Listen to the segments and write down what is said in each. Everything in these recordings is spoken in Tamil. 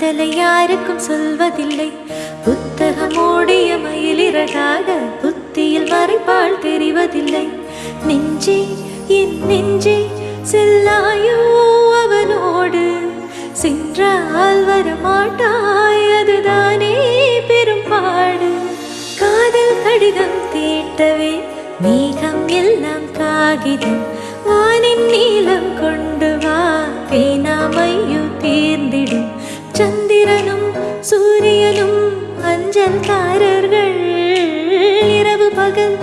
காதலை யாருக்கும் சொல்வதில்லை. புத்தகம் ஓடிய மயிலிறகாக புத்தியில் மறைப்பால் தெரிவதில்லை. நெஞ்சே என் நெஞ்சே செல்லாயோ அவனோடு. சென்றால் வரமாட்டாய் அதுதானே பெரும்பாடு. காதல் கடிதம் தீட்டவே மேகம் எல்லாம் காகிதம். வானின் நீளம் கொண்டு வா பேனாமையு தேர்ந்திடும். சந்திரனும் சூரியனும் அஞ்சல்காரர்கள் இரவு பகல்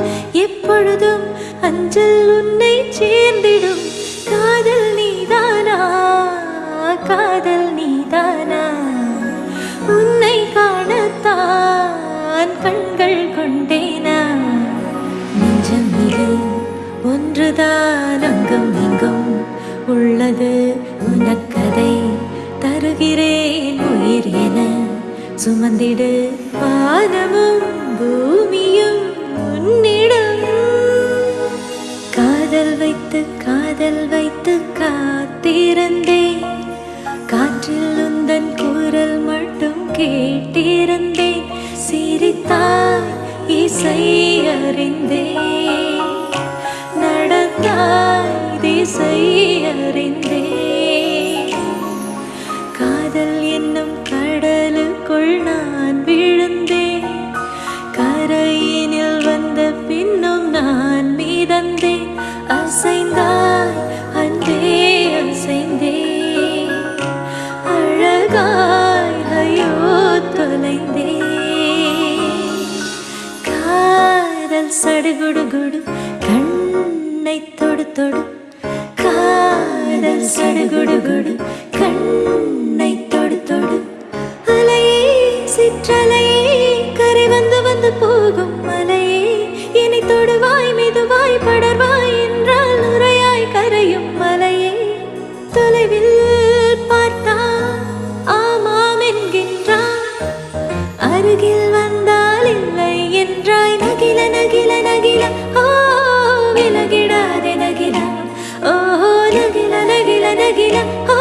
சுமந்திடு வானமும் பூமியும் உன்னிடம். காதல் வைத்து காதல் வைத்து காத்திருந்தேன். காற்றில் உந்தன் குரல் மட்டும் கேட்டிருந்தேன். சிரித்தாய் இசை அறிந்தேன். நடந்தாய் திசை அறிந்தேன். அழகாய் ஐயோ தொலைந்தேன் காதல் சடுகுடுகுடு கண்ணை தொடு தொடு. காதல் சடுகுடுகுடு கண்ணை தொடு தொடு. அலையே சிற்றலையே கரை வந்து வந்து போகும் மலையே வந்தால் இல்லை என்றாய். நகில நகில நகில. ஓ விலகிடாதே நகில. ஓ நகில நகில நகில. ஓ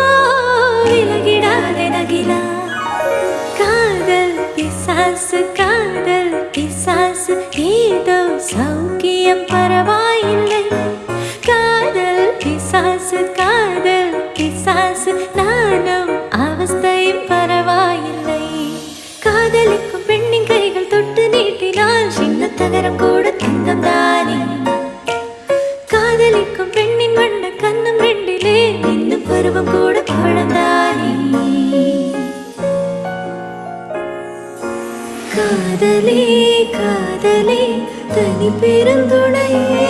விலகிடாதே நகில. காதல் பிசாசு காதல் பிசாசு. ஏதோ சௌக்கியம் பரவா காதலே தனி பெருந்துணையே